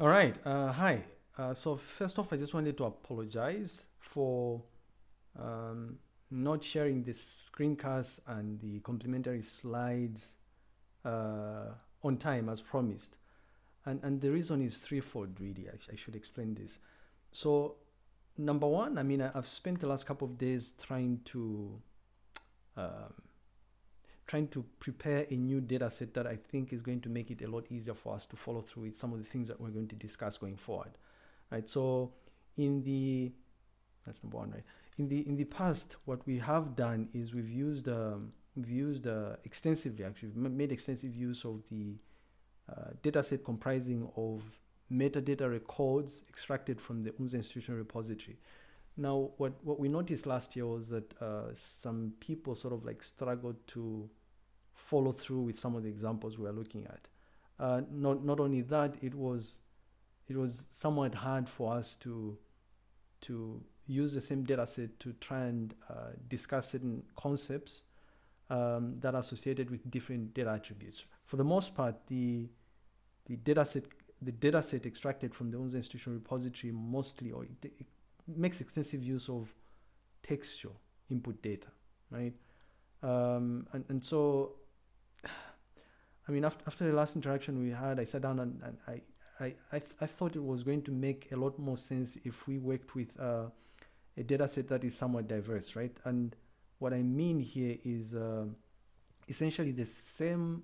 All right. Uh, hi. Uh, so first off, I just wanted to apologize for um, not sharing the screencast and the complementary slides uh, on time as promised. And, and the reason is threefold, really. I, I should explain this. So, number one, I mean, I, have spent the last couple of days trying to um, trying to prepare a new data set that I think is going to make it a lot easier for us to follow through with some of the things that we're going to discuss going forward. Right. So in the that's number one, right? In the in the past, what we have done is we've used um, we've used uh, extensively actually we've made extensive use of the uh, data set comprising of metadata records extracted from the UNZA institutional repository. Now, what, what we noticed last year was that uh, some people sort of like struggled to follow through with some of the examples we are looking at. Uh, not, not only that, it was, it was somewhat hard for us to, to use the same data set to try and uh, discuss certain concepts um, that are associated with different data attributes. For the most part, the, the data set the data set extracted from the UNZA institutional repository mostly or it, it, makes extensive use of textual input data, right? Um, and, and so, I mean, after, after the last interaction we had, I sat down and, and I, I, I, th I, thought it was going to make a lot more sense if we worked with uh, a data set that is somewhat diverse, right? And what I mean here is uh, essentially the same,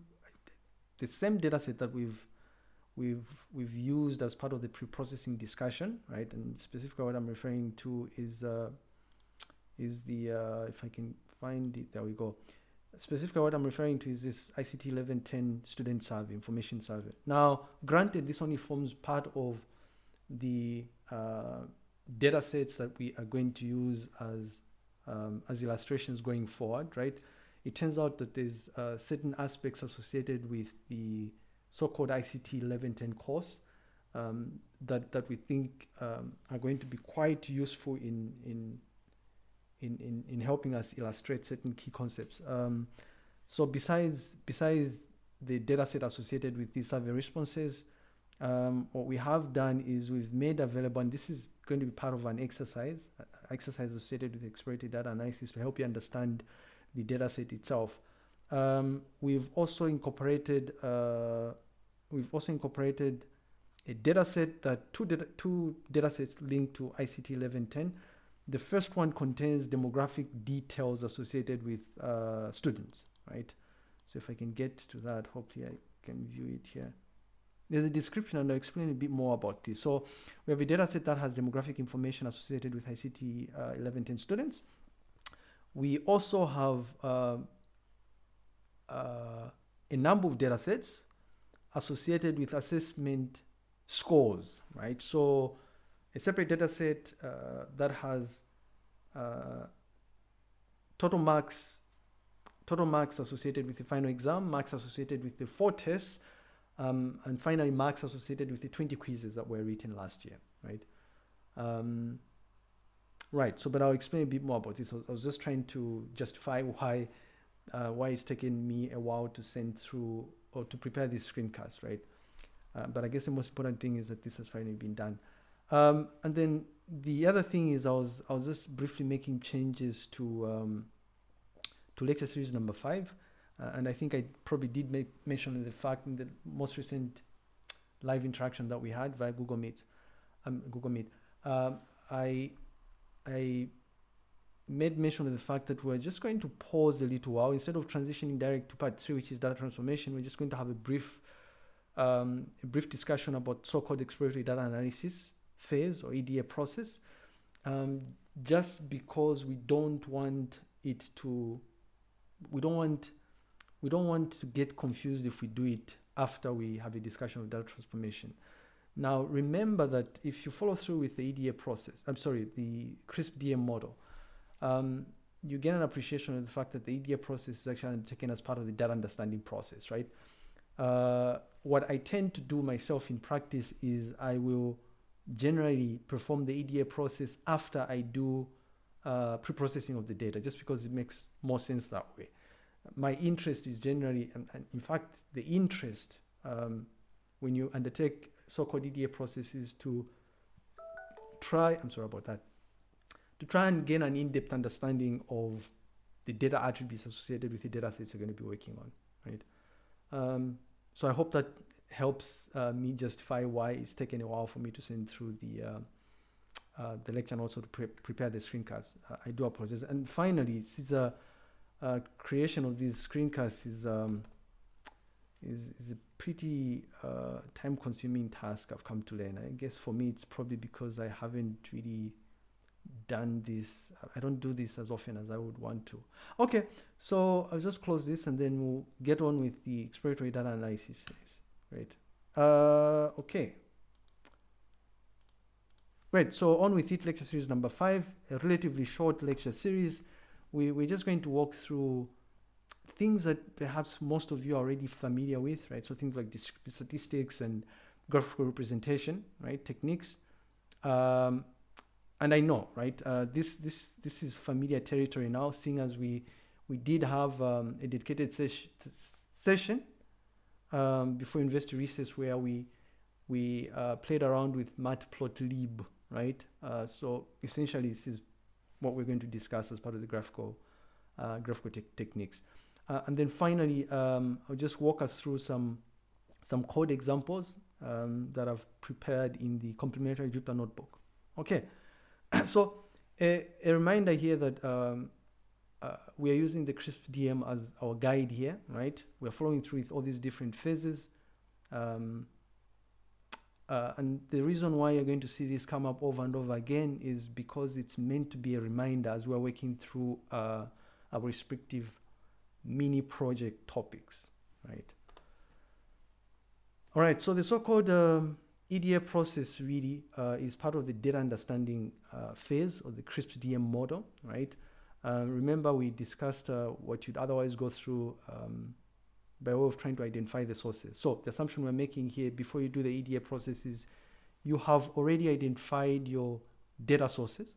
the same data set that we've we've we've used as part of the pre-processing discussion, right? And specifically, what I'm referring to is uh, is the uh, if I can find it, there we go. Specifically, what I'm referring to is this ICT 1110 student survey, information survey. Now, granted, this only forms part of the uh, data sets that we are going to use as um, as illustrations going forward, right? It turns out that there's uh, certain aspects associated with the so-called ICT 1110 course um, that, that we think um, are going to be quite useful in, in, in, in, in helping us illustrate certain key concepts. Um, so besides, besides the data set associated with these survey responses, um, what we have done is we've made available, and this is going to be part of an exercise, exercise associated with exploratory data analysis to help you understand the data set itself. Um, we've also incorporated uh, we've also incorporated a data set that two data two data sets linked to ICT 1110. The first one contains demographic details associated with uh, students, right? So if I can get to that, hopefully I can view it here. There's a description and I'll explain a bit more about this. So we have a data set that has demographic information associated with ICT uh, 1110 students. We also have uh, a number of data sets associated with assessment scores, right? So a separate data set uh, that has uh, total marks, total marks associated with the final exam, marks associated with the four tests, um, and finally marks associated with the 20 quizzes that were written last year, right? Um, right, so but I'll explain a bit more about this. I was just trying to justify why uh, why it's taken me a while to send through or to prepare this screencast, right? Uh, but I guess the most important thing is that this has finally been done. Um, and then the other thing is I was I was just briefly making changes to um, to lecture series number five, uh, and I think I probably did make mention the fact in the most recent live interaction that we had via Google Meet, um, Google Meet. Um, I I made mention of the fact that we're just going to pause a little while instead of transitioning direct to part three, which is data transformation. We're just going to have a brief, um, a brief discussion about so-called exploratory data analysis phase or EDA process, um, just because we don't want it to, we don't want, we don't want to get confused if we do it after we have a discussion of data transformation. Now, remember that if you follow through with the EDA process, I'm sorry, the CRISP DM model, um, you get an appreciation of the fact that the EDA process is actually taken as part of the data understanding process, right? Uh, what I tend to do myself in practice is I will generally perform the EDA process after I do uh, pre-processing of the data, just because it makes more sense that way. My interest is generally, and, and in fact, the interest um, when you undertake so-called EDA process is to try, I'm sorry about that, to try and gain an in-depth understanding of the data attributes associated with the data sets you're going to be working on, right? Um, so I hope that helps uh, me justify why it's taken a while for me to send through the uh, uh, the lecture and also to pre prepare the screencast. Uh, I do apologize. And finally, a, a creation of these screencasts is um, is is a pretty uh, time-consuming task. I've come to learn. I guess for me, it's probably because I haven't really done this. I don't do this as often as I would want to. Okay, so I'll just close this and then we'll get on with the exploratory data analysis phase. Great. Uh, okay. Great. So on with it, lecture series number five, a relatively short lecture series. We, we're just going to walk through things that perhaps most of you are already familiar with, right? So things like statistics and graphical representation, right? Techniques. Um, and I know, right? Uh, this this this is familiar territory now, seeing as we we did have um, a dedicated ses session um, before university recess where we we uh, played around with matplotlib, right? Uh, so essentially, this is what we're going to discuss as part of the graphical uh, graphical te techniques. Uh, and then finally, um, I'll just walk us through some some code examples um, that I've prepared in the complementary Jupyter notebook. Okay. so a, a, reminder here that um, uh, we are using the CRISP DM as our guide here, right? We're following through with all these different phases. Um, uh, and the reason why you're going to see this come up over and over again is because it's meant to be a reminder as we're working through uh, our respective mini project topics, right? All right, so the so-called um, EDA process really uh, is part of the data understanding uh, phase of the CRISP DM model, right? Uh, remember we discussed uh, what you'd otherwise go through um, by way of trying to identify the sources. So the assumption we're making here before you do the EDA process is you have already identified your data sources.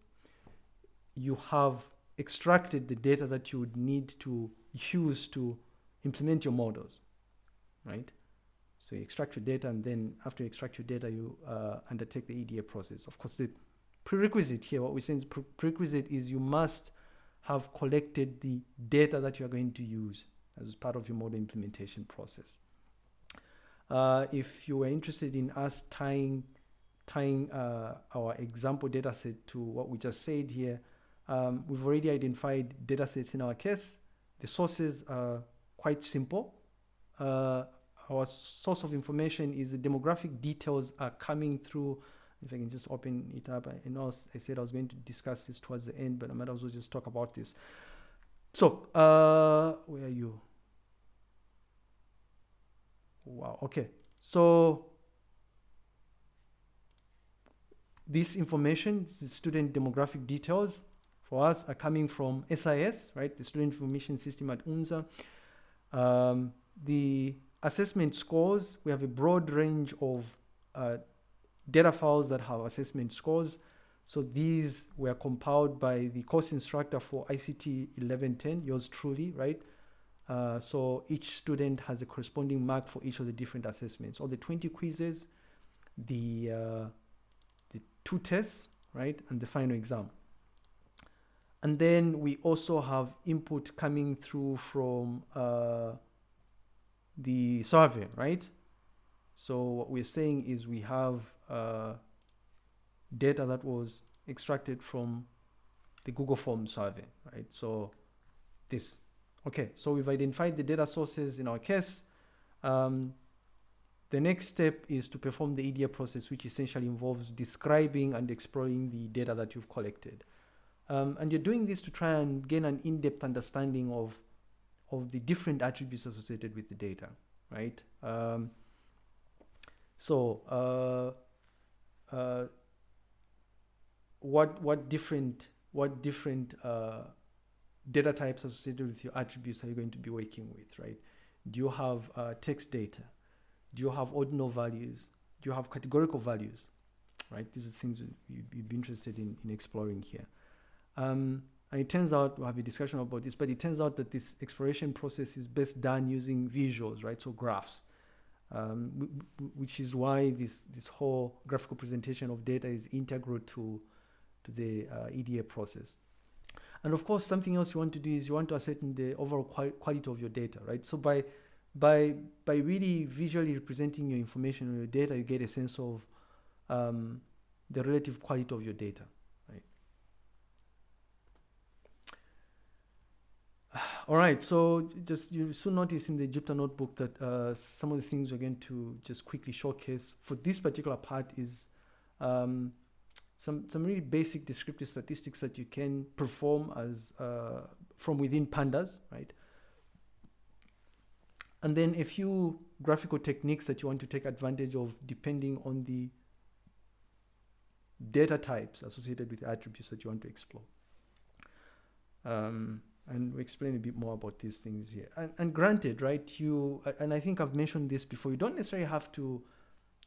You have extracted the data that you would need to use to implement your models, right? So you extract your data, and then after you extract your data, you uh, undertake the EDA process. Of course, the prerequisite here, what we're saying is pre prerequisite is you must have collected the data that you are going to use as part of your model implementation process. Uh, if you are interested in us tying tying uh, our example data set to what we just said here, um, we've already identified data sets in our case. The sources are quite simple. Uh, our source of information is the demographic details are coming through. If I can just open it up, I know I said I was going to discuss this towards the end, but I might as well just talk about this. So, uh, where are you? Wow, okay. So, this information, the student demographic details for us are coming from SIS, right? The Student Information System at UNZA. Um, the assessment scores, we have a broad range of uh, data files that have assessment scores. So these were compiled by the course instructor for ICT 1110, yours truly, right? Uh, so each student has a corresponding mark for each of the different assessments. All the 20 quizzes, the, uh, the two tests, right? And the final exam. And then we also have input coming through from uh, the survey, right? So what we're saying is we have uh, data that was extracted from the Google Form survey, right? So this, okay, so we've identified the data sources in our case. Um, the next step is to perform the EDA process, which essentially involves describing and exploring the data that you've collected. Um, and you're doing this to try and gain an in-depth understanding of of the different attributes associated with the data, right? Um, so uh, uh, what what different what different uh, data types associated with your attributes are you going to be working with, right? Do you have uh, text data? Do you have ordinal values? Do you have categorical values, right? These are things you'd, you'd be interested in, in exploring here. Um, and it turns out, we'll have a discussion about this, but it turns out that this exploration process is best done using visuals, right? So graphs. um, which is why this, this whole graphical presentation of data is integral to, to the uh, EDA process. And of course, something else you want to do is you want to ascertain the overall quali quality of your data, right? So by, by, by really visually representing your information or your data, you get a sense of um, the relative quality of your data. All right, so just you soon notice in the Jupyter notebook that uh, some of the things we're going to just quickly showcase for this particular part is um, some, some really basic descriptive statistics that you can perform as uh, from within pandas, right? And then a few graphical techniques that you want to take advantage of depending on the data types associated with attributes that you want to explore. Um, and we explain a bit more about these things here. And, and granted, right, you, and I think I've mentioned this before, you don't necessarily have to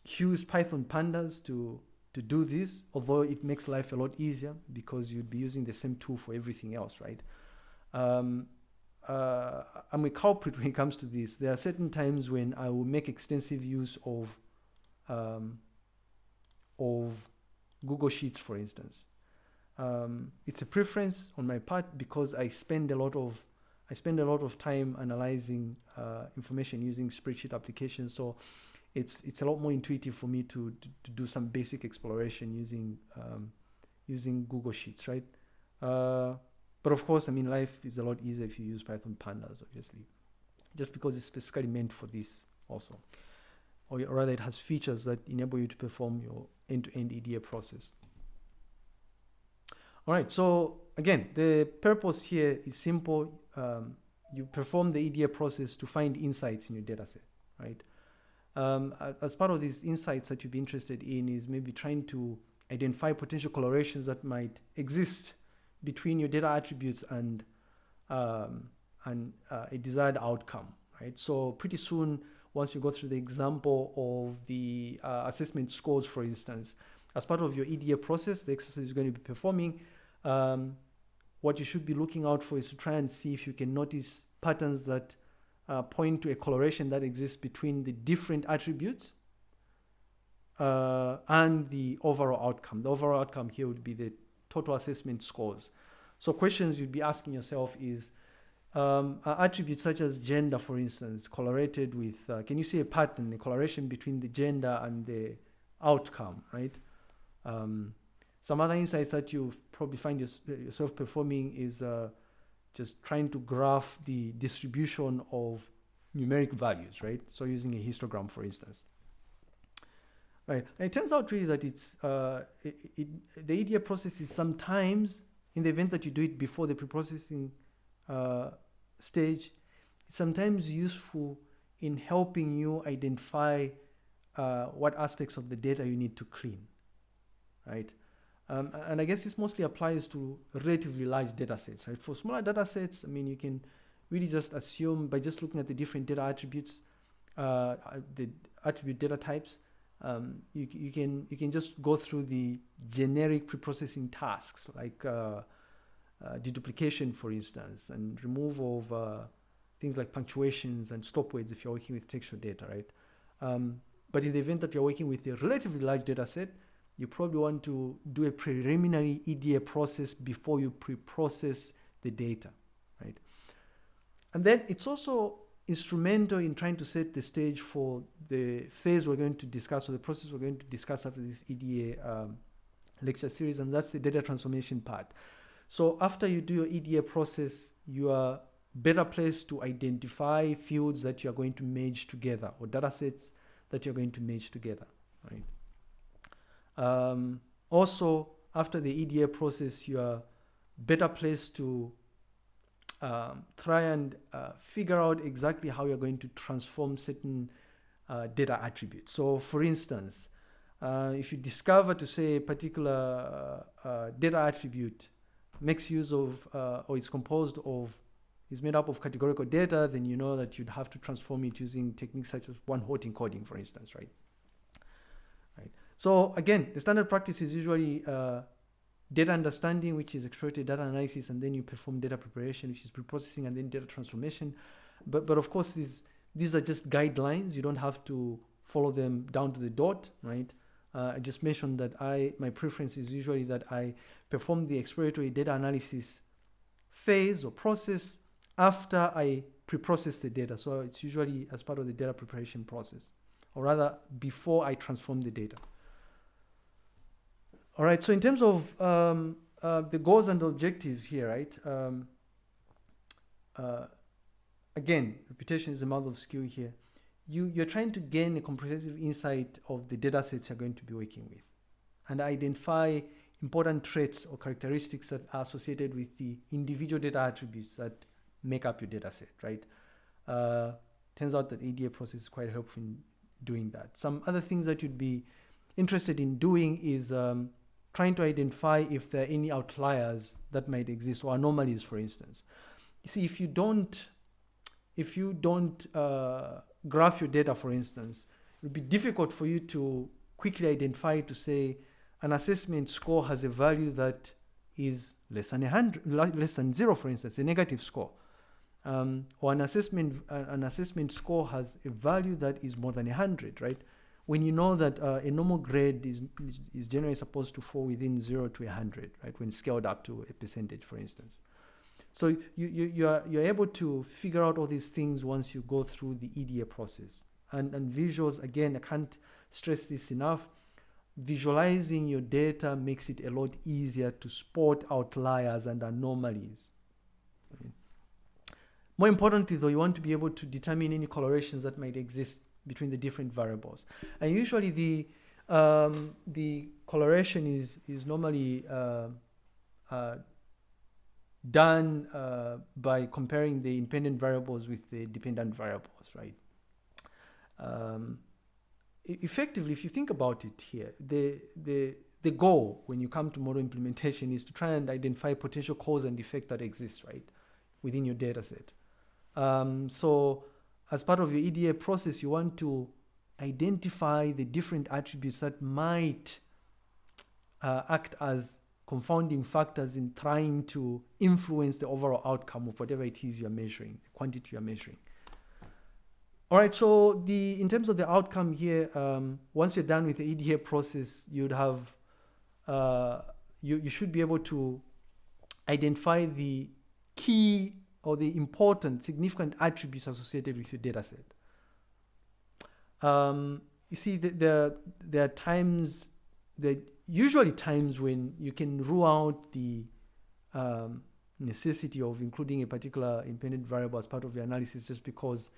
use Python pandas to, to do this, although it makes life a lot easier because you'd be using the same tool for everything else, right? Um, uh, I'm a culprit when it comes to this. There are certain times when I will make extensive use of, um, of Google Sheets, for instance. Um, it's a preference on my part because I spend a lot of I spend a lot of time analyzing uh, information using spreadsheet applications. So it's it's a lot more intuitive for me to to, to do some basic exploration using um, using Google Sheets, right? Uh, but of course, I mean, life is a lot easier if you use Python pandas, obviously, just because it's specifically meant for this also, or rather, it has features that enable you to perform your end-to-end -end EDA process. All right, so again, the purpose here is simple. Um, you perform the EDA process to find insights in your dataset, right? Um, as part of these insights that you'd be interested in is maybe trying to identify potential correlations that might exist between your data attributes and, um, and uh, a desired outcome, right? So pretty soon, once you go through the example of the uh, assessment scores, for instance, as part of your EDA process, the exercise is going to be performing, um, what you should be looking out for is to try and see if you can notice patterns that uh, point to a correlation that exists between the different attributes uh, and the overall outcome. The overall outcome here would be the total assessment scores. So questions you'd be asking yourself is, um, attributes such as gender, for instance, correlated with, uh, can you see a pattern, a correlation between the gender and the outcome, right? Um, some other insights that you probably find yourself performing is uh, just trying to graph the distribution of numeric values, right? So using a histogram, for instance. Right, and it turns out really that it's uh, it, it, the EDA process is sometimes, in the event that you do it before the preprocessing uh, stage, sometimes useful in helping you identify uh, what aspects of the data you need to clean, right? Um, and I guess this mostly applies to relatively large data sets, right? For smaller data sets, I mean, you can really just assume by just looking at the different data attributes, uh, uh, the attribute data types, um, you, you, can, you can just go through the generic preprocessing tasks like uh, uh, deduplication, for instance, and removal of things like punctuations and stop words if you're working with textual data, right? Um, but in the event that you're working with a relatively large data set, you probably want to do a preliminary EDA process before you pre-process the data, right? And then it's also instrumental in trying to set the stage for the phase we're going to discuss or the process we're going to discuss after this EDA um, lecture series, and that's the data transformation part. So after you do your EDA process, you are better placed to identify fields that you're going to merge together or data sets that you're going to merge together, right? Um, also, after the EDA process, you are better placed to um, try and uh, figure out exactly how you're going to transform certain uh, data attributes. So for instance, uh, if you discover to say a particular uh, uh, data attribute makes use of uh, or is composed of is made up of categorical data, then you know that you'd have to transform it using techniques such as one-hot encoding, for instance, right? So again, the standard practice is usually uh, data understanding, which is exploratory data analysis, and then you perform data preparation, which is preprocessing, and then data transformation. But but of course, these these are just guidelines. You don't have to follow them down to the dot, right? Uh, I just mentioned that I my preference is usually that I perform the exploratory data analysis phase or process after I pre-process the data. So it's usually as part of the data preparation process, or rather before I transform the data. All right, so in terms of um, uh, the goals and objectives here, right? Um, uh, again, reputation is a mouth of skill here. You, you're trying to gain a comprehensive insight of the data sets you're going to be working with and identify important traits or characteristics that are associated with the individual data attributes that make up your data set, right? Uh, turns out that EDA process is quite helpful in doing that. Some other things that you'd be interested in doing is um, trying to identify if there are any outliers that might exist or anomalies, for instance. You see, if you don't, if you don't uh, graph your data, for instance, it would be difficult for you to quickly identify to say an assessment score has a value that is less than a hundred, less than zero, for instance, a negative score. Um, or an assessment, an assessment score has a value that is more than a hundred, right? When you know that uh, a normal grade is, is generally supposed to fall within zero to a hundred, right? When scaled up to a percentage, for instance. So you, you, you are, you're able to figure out all these things once you go through the EDA process. And, and visuals, again, I can't stress this enough. Visualizing your data makes it a lot easier to spot outliers and anomalies. More importantly, though, you want to be able to determine any correlations that might exist between the different variables. And usually the, um, the correlation is, is normally uh, uh, done uh, by comparing the independent variables with the dependent variables, right? Um, effectively, if you think about it here, the, the, the goal when you come to model implementation is to try and identify potential cause and effect that exists, right, within your data set. Um, so as part of your EDA process, you want to identify the different attributes that might uh, act as confounding factors in trying to influence the overall outcome of whatever it is you're measuring, the quantity you're measuring. All right, so the in terms of the outcome here, um, once you're done with the EDA process, you'd have, uh, you, you should be able to identify the key or the important, significant attributes associated with your data set. Um, you see, the, the, there are times, there usually times when you can rule out the um, necessity of including a particular independent variable as part of your analysis just because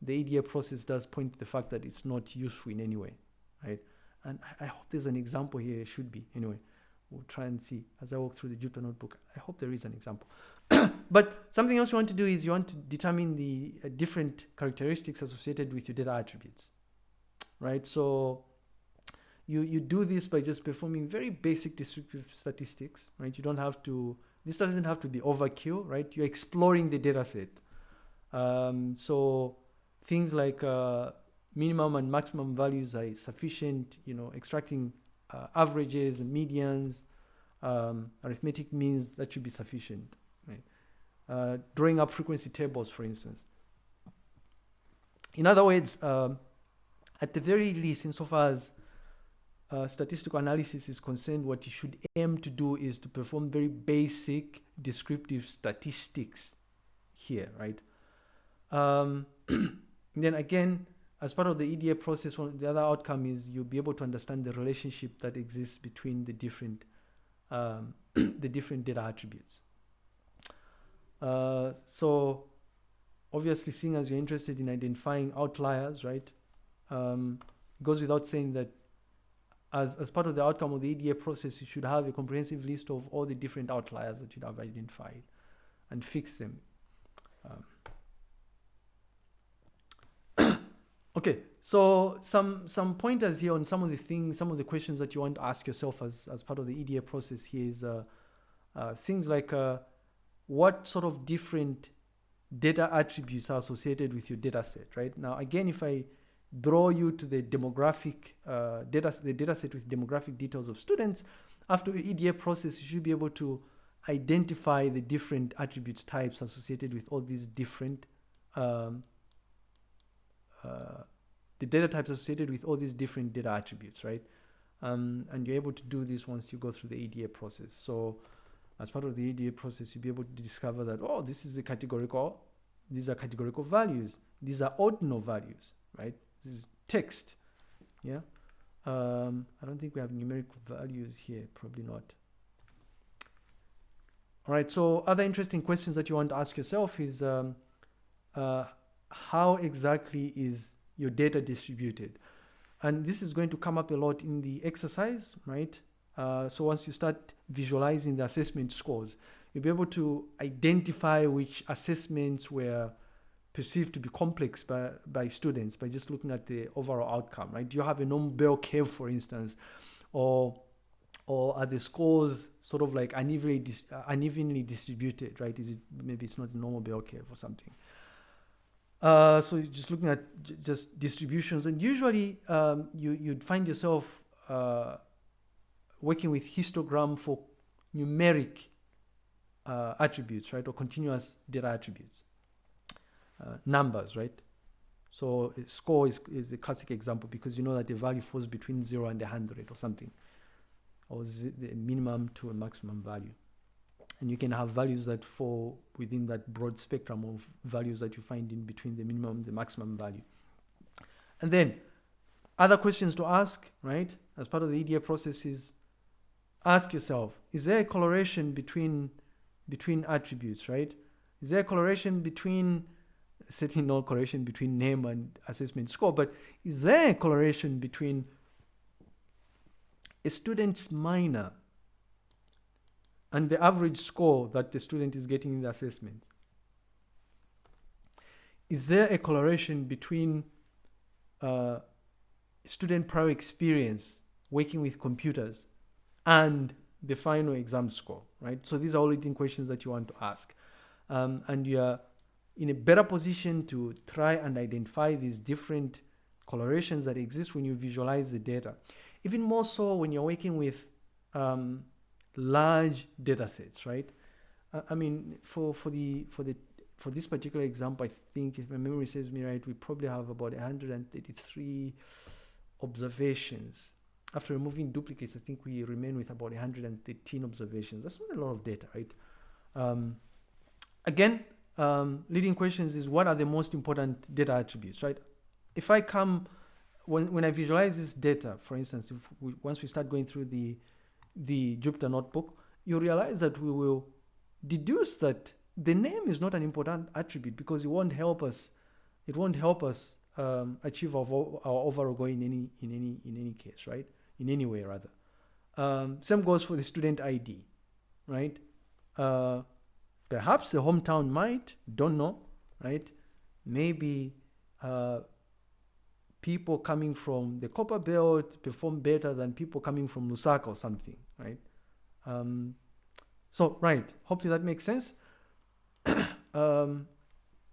the EDA process does point to the fact that it's not useful in any way, right? And I, I hope there's an example here, it should be, anyway. We'll try and see as I walk through the Jupyter notebook. I hope there is an example. But something else you want to do is you want to determine the uh, different characteristics associated with your data attributes, right? So you, you do this by just performing very basic descriptive statistics, right? You don't have to, this doesn't have to be overkill, right? You're exploring the data set. Um, so things like uh, minimum and maximum values are sufficient, you know, extracting uh, averages and medians, um, arithmetic means that should be sufficient. Uh, drawing up frequency tables, for instance. In other words, um, at the very least, insofar as uh, statistical analysis is concerned, what you should aim to do is to perform very basic descriptive statistics here, right? Um, then again, as part of the EDA process, one, the other outcome is you'll be able to understand the relationship that exists between the different um, the different data attributes. Uh, so obviously, seeing as you're interested in identifying outliers, right, um, goes without saying that as, as part of the outcome of the EDA process, you should have a comprehensive list of all the different outliers that you have identified and fix them. Um, Okay, so some some pointers here on some of the things, some of the questions that you want to ask yourself as, as part of the EDA process here is uh, uh, things like uh, what sort of different data attributes are associated with your data set, right? Now, again, if I draw you to the demographic uh, data, the data set with demographic details of students, after the EDA process, you should be able to identify the different attributes types associated with all these different um, uh, the data types associated with all these different data attributes, right? Um, and you're able to do this once you go through the EDA process. So as part of the EDA process, you'll be able to discover that, oh, this is a categorical, these are categorical values. These are ordinal values, right? This is text, yeah? Um, I don't think we have numeric values here, probably not. All right, so other interesting questions that you want to ask yourself is um, uh, how exactly is your data distributed? And this is going to come up a lot in the exercise, right? Uh, so once you start visualizing the assessment scores, you'll be able to identify which assessments were perceived to be complex by, by students by just looking at the overall outcome, right? Do you have a normal bell curve, for instance, or or are the scores sort of like unevenly, dis uh, unevenly distributed, right? Is it maybe it's not a normal bell curve or something? Uh, so just looking at just distributions, and usually um, you you'd find yourself uh, working with histogram for numeric uh, attributes, right, or continuous data attributes, uh, numbers, right. So score is, is a classic example because you know that the value falls between zero and 100 or something, or the minimum to a maximum value. And you can have values that fall within that broad spectrum of values that you find in between the minimum and the maximum value. And then other questions to ask, right, as part of the EDA process is ask yourself, is there a correlation between, between attributes, right? Is there a correlation between, setting no correlation between name and assessment score, but is there a correlation between a student's minor and the average score that the student is getting in the assessment? Is there a correlation between uh, student prior experience working with computers and the final exam score, right? So these are all leading questions that you want to ask. Um, and you're in a better position to try and identify these different correlations that exist when you visualize the data. Even more so when you're working with um, large data sets, right? I, I mean, for, for, the, for, the, for this particular example, I think if my memory serves me right, we probably have about 133 observations after removing duplicates, I think we remain with about 113 observations. That's not a lot of data, right? Um, again, um, leading questions is what are the most important data attributes, right? If I come, when, when I visualize this data, for instance, if we, once we start going through the, the Jupyter notebook, you realize that we will deduce that the name is not an important attribute because it won't help us. It won't help us um, achieve our, our overall goal in any in any in any case, right? In any way rather. Um, same goes for the student ID, right? Uh, perhaps the hometown might, don't know, right? Maybe uh, people coming from the Copper Belt perform better than people coming from Lusaka or something, right? Um, so, right, hopefully that makes sense. um,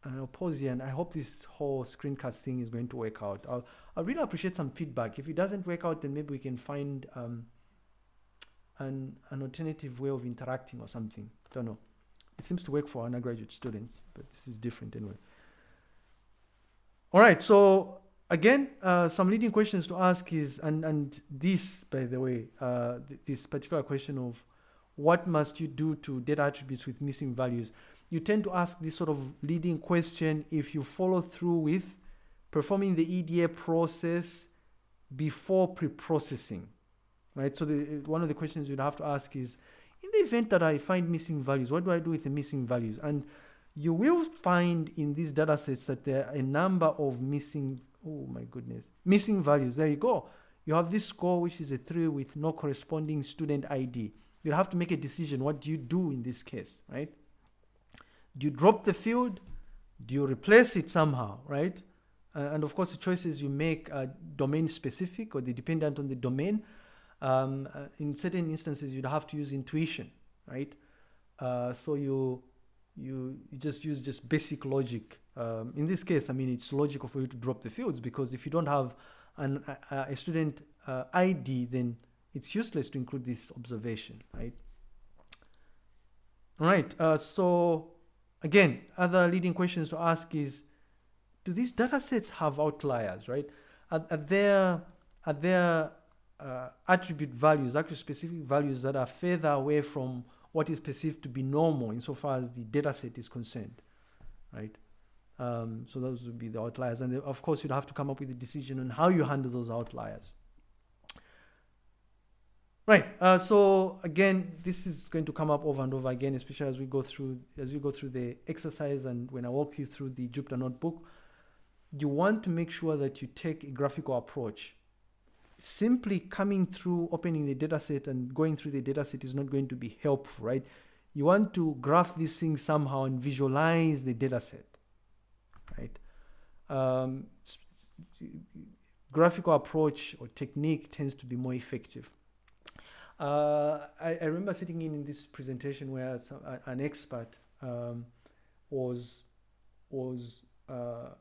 I'll pause here and I hope this whole screencast thing is going to work out. I'll, I'll really appreciate some feedback. If it doesn't work out, then maybe we can find um, an, an alternative way of interacting or something. I don't know. It seems to work for undergraduate students, but this is different anyway. All right, so again, uh, some leading questions to ask is, and, and this, by the way, uh, th this particular question of what must you do to data attributes with missing values? You tend to ask this sort of leading question if you follow through with performing the EDA process before pre-processing, right? So the, one of the questions you'd have to ask is, in the event that I find missing values, what do I do with the missing values? And you will find in these data sets that there are a number of missing, oh my goodness, missing values. There you go. You have this score, which is a three with no corresponding student ID. You'll have to make a decision. What do you do in this case, right? Do you drop the field? Do you replace it somehow, right? Uh, and of course, the choices you make are domain specific or they dependent on the domain. Um, uh, in certain instances, you'd have to use intuition, right? Uh, so you, you, you just use just basic logic. Um, in this case, I mean, it's logical for you to drop the fields because if you don't have an, a, a student uh, ID, then it's useless to include this observation, right? All right, uh, so Again, other leading questions to ask is, do these data sets have outliers, right? Are, are there, are there uh, attribute values, actually specific values that are further away from what is perceived to be normal insofar as the data set is concerned, right? Um, so those would be the outliers. And of course, you'd have to come up with a decision on how you handle those outliers. Right. Uh, so again, this is going to come up over and over again, especially as we go through as you go through the exercise and when I walk you through the Jupyter notebook. You want to make sure that you take a graphical approach. Simply coming through, opening the dataset and going through the dataset is not going to be helpful, right? You want to graph these things somehow and visualize the dataset, right? Um, graphical approach or technique tends to be more effective. Uh, I, I, remember sitting in, in this presentation where some, an expert um, was was uh,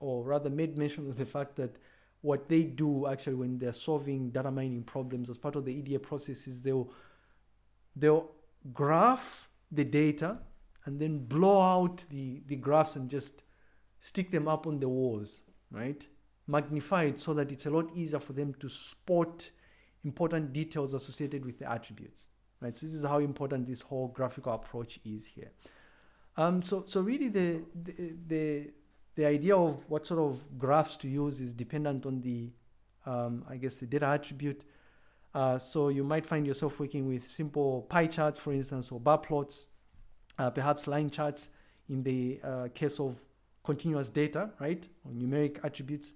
or rather made mention of the fact that what they do actually when they're solving data mining problems as part of the EDA process is they'll they'll graph the data and then blow out the the graphs and just stick them up on the walls right? Magnify it so that it's a lot easier for them to spot important details associated with the attributes, right? So this is how important this whole graphical approach is here. Um, so, so really the, the, the, the idea of what sort of graphs to use is dependent on the, um, I guess, the data attribute. Uh, so you might find yourself working with simple pie charts, for instance, or bar plots, uh, perhaps line charts in the uh, case of continuous data, right, or numeric attributes,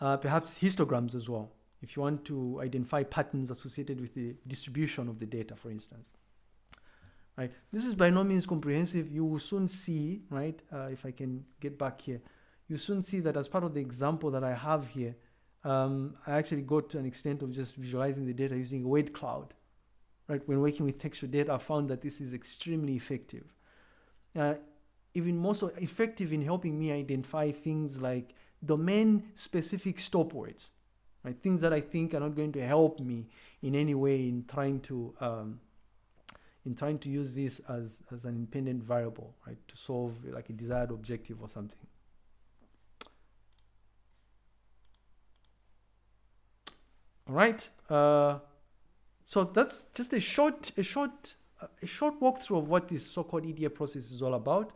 uh, perhaps histograms as well if you want to identify patterns associated with the distribution of the data, for instance. Right. This is by no means comprehensive. You will soon see, right, uh, if I can get back here, you soon see that as part of the example that I have here, um, I actually got to an extent of just visualizing the data using a word cloud. Right. When working with textual data, I found that this is extremely effective. Uh, even more so effective in helping me identify things like domain-specific stop words right? Things that I think are not going to help me in any way in trying to um, in trying to use this as, as an independent variable, right? To solve like a desired objective or something. All right. Uh, so that's just a short, a short, a short walkthrough of what this so-called EDA process is all about.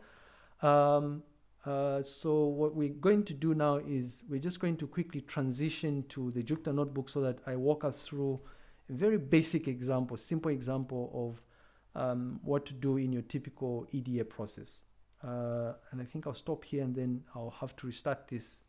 Um, uh, so what we're going to do now is we're just going to quickly transition to the Jupyter notebook so that I walk us through a very basic example, simple example of um, what to do in your typical EDA process. Uh, and I think I'll stop here and then I'll have to restart this